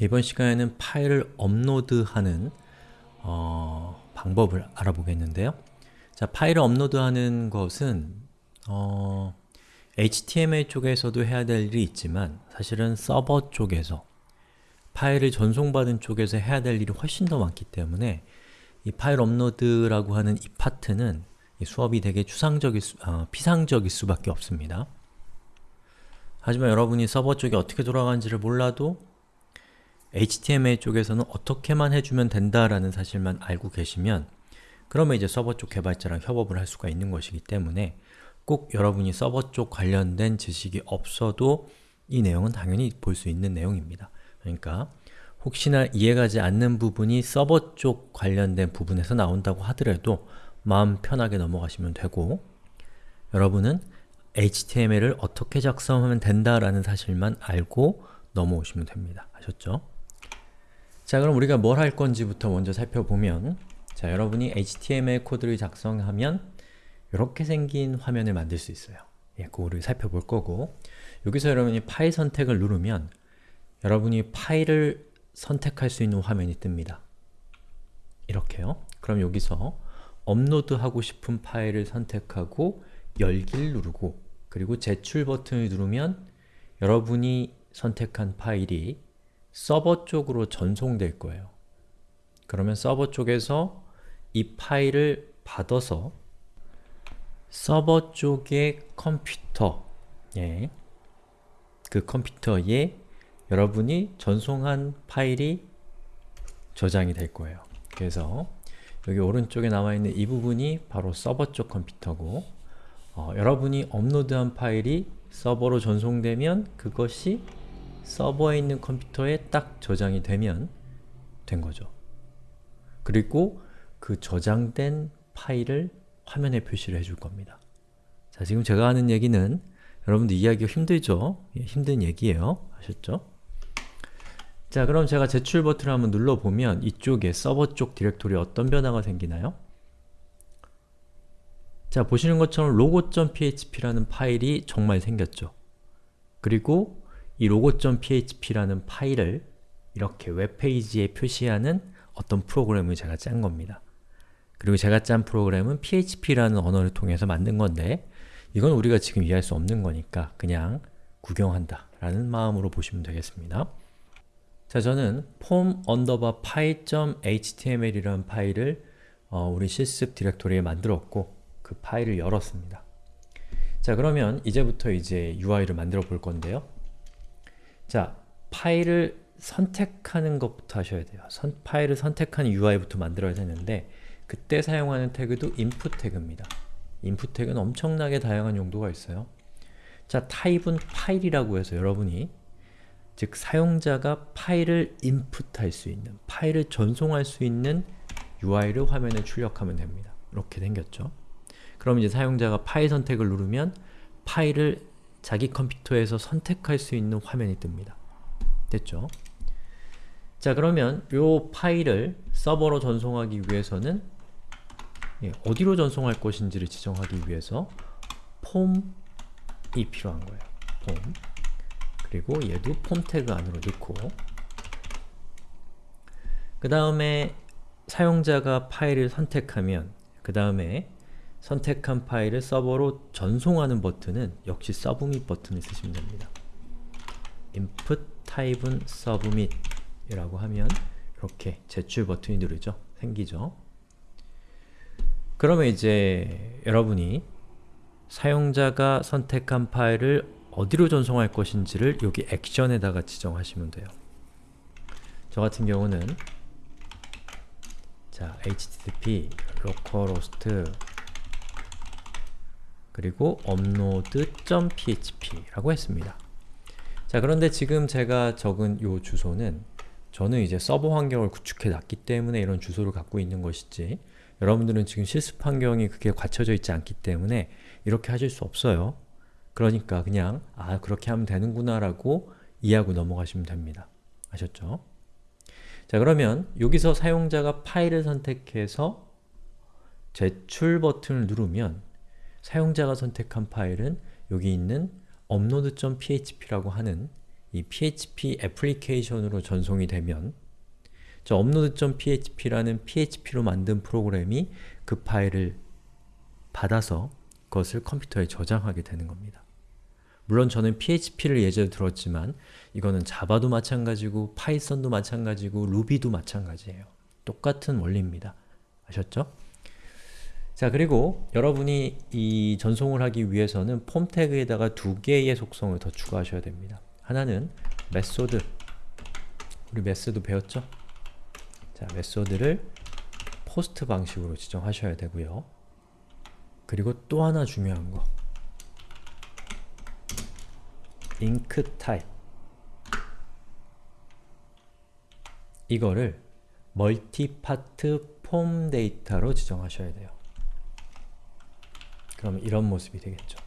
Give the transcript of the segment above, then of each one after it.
이번 시간에는 파일을 업로드하는 어, 방법을 알아보겠는데요. 자, 파일을 업로드하는 것은 어, HTML 쪽에서도 해야 될 일이 있지만 사실은 서버 쪽에서 파일을 전송받은 쪽에서 해야 될 일이 훨씬 더 많기 때문에 이 파일 업로드라고 하는 이 파트는 이 수업이 되게 추상적일 수, 어, 피상적일 수밖에 없습니다. 하지만 여러분이 서버 쪽이 어떻게 돌아가는지를 몰라도 HTML 쪽에서는 어떻게만 해주면 된다라는 사실만 알고 계시면 그러면 이제 서버 쪽 개발자랑 협업을 할 수가 있는 것이기 때문에 꼭 여러분이 서버 쪽 관련된 지식이 없어도 이 내용은 당연히 볼 수 있는 내용입니다. 그러니까 혹시나 이해가지 않는 부분이 서버 쪽 관련된 부분에서 나온다고 하더라도 마음 편하게 넘어가시면 되고 여러분은 HTML을 어떻게 작성하면 된다라는 사실만 알고 넘어오시면 됩니다. 아셨죠? 자 그럼 우리가 뭘 할 건지부터 먼저 살펴보면 자 여러분이 HTML 코드를 작성하면 이렇게 생긴 화면을 만들 수 있어요. 예, 그거를 살펴볼 거고 여기서 여러분이 파일 선택을 누르면 여러분이 파일을 선택할 수 있는 화면이 뜹니다. 이렇게요. 그럼 여기서 업로드하고 싶은 파일을 선택하고 열기를 누르고 그리고 제출 버튼을 누르면 여러분이 선택한 파일이 서버 쪽으로 전송될 거예요. 그러면 서버 쪽에서 이 파일을 받아서 서버 쪽의 컴퓨터 예, 그 컴퓨터에 여러분이 전송한 파일이 저장이 될 거예요. 그래서 여기 오른쪽에 나와 있는 이 부분이 바로 서버 쪽 컴퓨터고 어, 여러분이 업로드한 파일이 서버로 전송되면 그것이 서버에 있는 컴퓨터에 딱 저장이 되면 된 거죠. 그리고 그 저장된 파일을 화면에 표시를 해줄 겁니다. 자, 지금 제가 하는 얘기는 여러분들 이해하기가 힘들죠? 예, 힘든 얘기예요. 아셨죠? 자, 그럼 제가 제출 버튼을 한번 눌러보면 이쪽에 서버 쪽 디렉토리 어떤 변화가 생기나요? 자, 보시는 것처럼 logo.php라는 파일이 정말 생겼죠. 그리고 이 logo.php라는 파일을 이렇게 웹페이지에 표시하는 어떤 프로그램을 제가 짠 겁니다. 그리고 제가 짠 프로그램은 php라는 언어를 통해서 만든 건데 이건 우리가 지금 이해할 수 없는 거니까 그냥 구경한다 라는 마음으로 보시면 되겠습니다. 자, 저는 form underbar file.html이라는 파일을 어, 우리 실습 디렉토리에 만들었고 그 파일을 열었습니다. 자, 그러면 이제부터 이제 UI를 만들어 볼 건데요. 자, 파일을 선택하는 것부터 하셔야 돼요. 선, 파일을 선택한 UI부터 만들어야 되는데 그때 사용하는 태그도 input 태그입니다. input 태그는 엄청나게 다양한 용도가 있어요. 자, 타입은 파일이라고 해서 여러분이 즉 사용자가 파일을 인풋할 수 있는, 파일을 전송할 수 있는 UI를 화면에 출력하면 됩니다. 이렇게 생겼죠. 그럼 이제 사용자가 파일 선택을 누르면 파일을 자기 컴퓨터에서 선택할 수 있는 화면이 뜹니다. 됐죠? 자 그러면 이 파일을 서버로 전송하기 위해서는 예, 어디로 전송할 것인지를 지정하기 위해서 폼이 필요한 거예요. 폼 그리고 얘도 폼 태그 안으로 넣고 그 다음에 사용자가 파일을 선택하면 그 다음에 선택한 파일을 서버로 전송하는 버튼은 역시 submit 버튼을 쓰시면 됩니다. input type은 submit 이라고 하면 이렇게 제출 버튼이 누르죠. 생기죠. 그러면 이제 여러분이 사용자가 선택한 파일을 어디로 전송할 것인지를 여기 액션에다가 지정하시면 돼요. 저 같은 경우는 자, http localhost 그리고 upload.php 라고 했습니다. 자, 그런데 지금 제가 적은 이 주소는 저는 이제 서버 환경을 구축해 놨기 때문에 이런 주소를 갖고 있는 것이지 여러분들은 지금 실습 환경이 그게 갖춰져 있지 않기 때문에 이렇게 하실 수 없어요. 그러니까 그냥 아 그렇게 하면 되는구나 라고 이해하고 넘어가시면 됩니다. 아셨죠? 자 그러면 여기서 사용자가 파일을 선택해서 제출 버튼을 누르면 사용자가 선택한 파일은 여기 있는 upload.php라고 하는 이 PHP 애플리케이션으로 전송이 되면 저 upload.php라는 PHP로 만든 프로그램이 그 파일을 받아서 그것을 컴퓨터에 저장하게 되는 겁니다. 물론 저는 PHP를 예전에 들었지만 이거는 자바도 마찬가지고 파이썬도 마찬가지고 루비도 마찬가지예요. 똑같은 원리입니다. 아셨죠? 자 그리고 여러분이 이 전송을 하기 위해서는 폼 태그에다가 두 개의 속성을 더 추가하셔야 됩니다. 하나는 method 우리 method 배웠죠? 자 method를 post 방식으로 지정하셔야 되고요. 그리고 또 하나 중요한 거 enctype 이거를 multipart form data로 지정하셔야 돼요. 그러면 이런 모습이 되겠죠.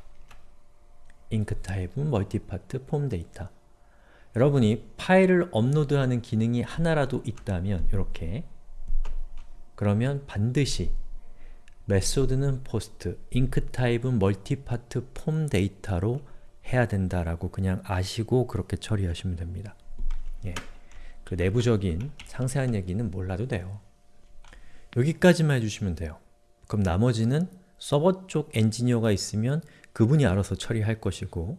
enctype은 multipart form data 여러분이 파일을 업로드하는 기능이 하나라도 있다면 이렇게 그러면 반드시 method는 post, enctype은 multipart form data로 해야 된다라고 그냥 아시고 그렇게 처리하시면 됩니다. 예. 그 내부적인 상세한 얘기는 몰라도 돼요. 여기까지만 해주시면 돼요. 그럼 나머지는 서버 쪽 엔지니어가 있으면 그분이 알아서 처리할 것이고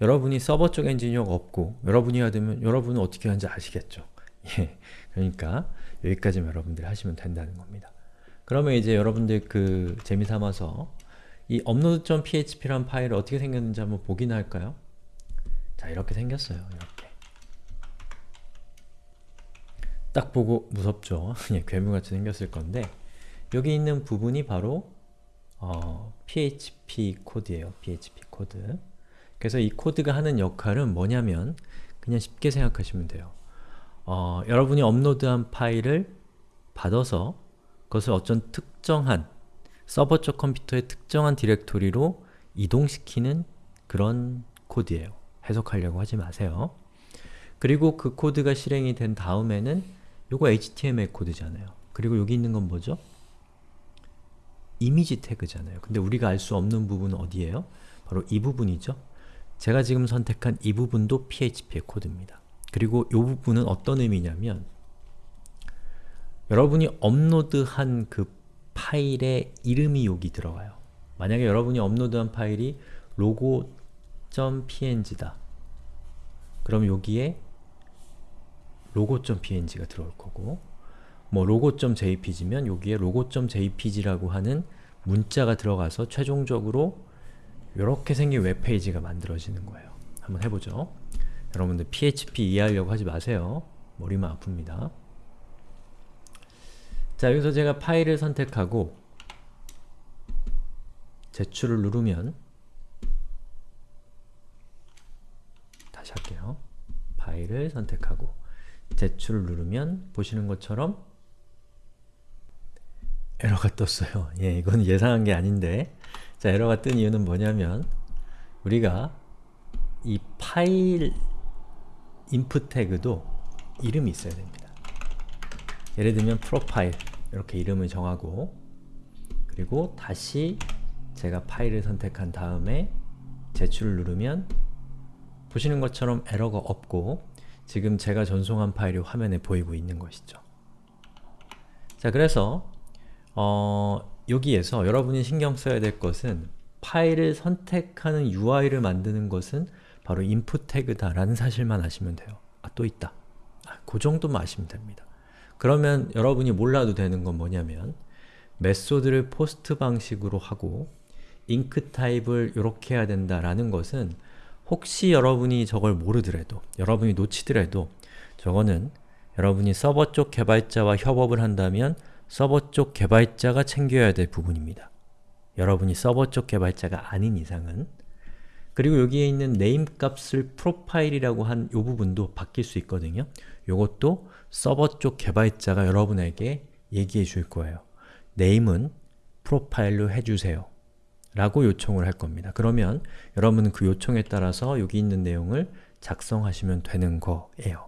여러분이 서버 쪽 엔지니어가 없고 여러분이 해야 되면 여러분은 어떻게 하는지 아시겠죠? 예, 그러니까 여기까지만 여러분들이 하시면 된다는 겁니다. 그러면 이제 여러분들 그 재미삼아서 이 upload.php란 파일이 어떻게 생겼는지 한번 보긴 할까요? 자 이렇게 생겼어요. 이렇게 딱 보고 무섭죠? 그냥 괴물같이 생겼을 건데 여기 있는 부분이 바로 어, PHP 코드예요. PHP 코드. 그래서 이 코드가 하는 역할은 뭐냐면 그냥 쉽게 생각하시면 돼요. 어, 여러분이 업로드한 파일을 받아서 그것을 어떤 특정한 서버 쪽 컴퓨터의 특정한 디렉토리로 이동시키는 그런 코드예요. 해석하려고 하지 마세요. 그리고 그 코드가 실행이 된 다음에는 요거 HTML 코드잖아요. 그리고 여기 있는 건 뭐죠? 이미지 태그잖아요. 근데 우리가 알 수 없는 부분은 어디예요? 바로 이 부분이죠. 제가 지금 선택한 이 부분도 PHP의 코드입니다. 그리고 이 부분은 어떤 의미냐면 여러분이 업로드한 그 파일의 이름이 여기 들어가요. 만약에 여러분이 업로드한 파일이 logo.png다. 그럼 여기에 logo.png가 들어올 거고 뭐 logo.jpg면 여기에 logo.jpg라고 하는 문자가 들어가서 최종적으로 이렇게 생긴 웹페이지가 만들어지는 거예요. 한번 해보죠. 여러분들 PHP 이해하려고 하지 마세요. 머리만 아픕니다. 자, 여기서 제가 파일을 선택하고 제출을 누르면 다시 할게요. 파일을 선택하고 제출을 누르면 보시는 것처럼 에러가 떴어요. 예, 이건 예상한 게 아닌데 자, 에러가 뜬 이유는 뭐냐면 우리가 이 파일 인풋 태그도 이름이 있어야 됩니다. 예를 들면 프로파일 이렇게 이름을 정하고 그리고 다시 제가 파일을 선택한 다음에 제출을 누르면 보시는 것처럼 에러가 없고 지금 제가 전송한 파일이 화면에 보이고 있는 것이죠. 자, 그래서 어, 여기에서 여러분이 신경 써야 될 것은 파일을 선택하는 UI를 만드는 것은 바로 input 태그다 라는 사실만 아시면 돼요. 아, 또 있다. 아, 그 정도만 아시면 됩니다. 그러면 여러분이 몰라도 되는 건 뭐냐면 method를 post 방식으로 하고 enctype을 이렇게 해야 된다라는 것은 혹시 여러분이 저걸 모르더라도, 여러분이 놓치더라도 저거는 여러분이 서버 쪽 개발자와 협업을 한다면 서버 쪽 개발자가 챙겨야 될 부분입니다. 여러분이 서버 쪽 개발자가 아닌 이상은 그리고 여기에 있는 name 값을 profile이라고 한 이 부분도 바뀔 수 있거든요. 이것도 서버 쪽 개발자가 여러분에게 얘기해 줄 거예요. name은 profile로 해주세요. 라고 요청을 할 겁니다. 그러면 여러분은 그 요청에 따라서 여기 있는 내용을 작성하시면 되는 거예요.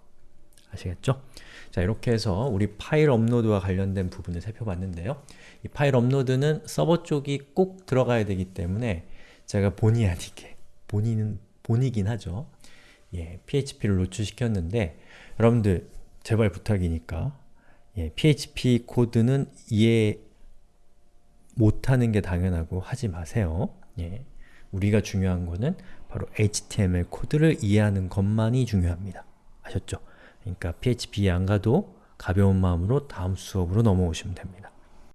아시겠죠? 자 이렇게 해서 우리 파일 업로드와 관련된 부분을 살펴봤는데요. 이 파일 업로드는 서버 쪽이 꼭 들어가야 되기 때문에 제가 본의 아니게, 본의는 본의긴 하죠. 예, PHP를 노출시켰는데 여러분들 제발 부탁이니까 예, PHP 코드는 이해 못하는 게 당연하고 하지 마세요. 예, 우리가 중요한 거는 바로 HTML 코드를 이해하는 것만이 중요합니다. 아셨죠? 그러니까 PHP 안 가도 가벼운 마음으로 다음 수업으로 넘어오시면 됩니다.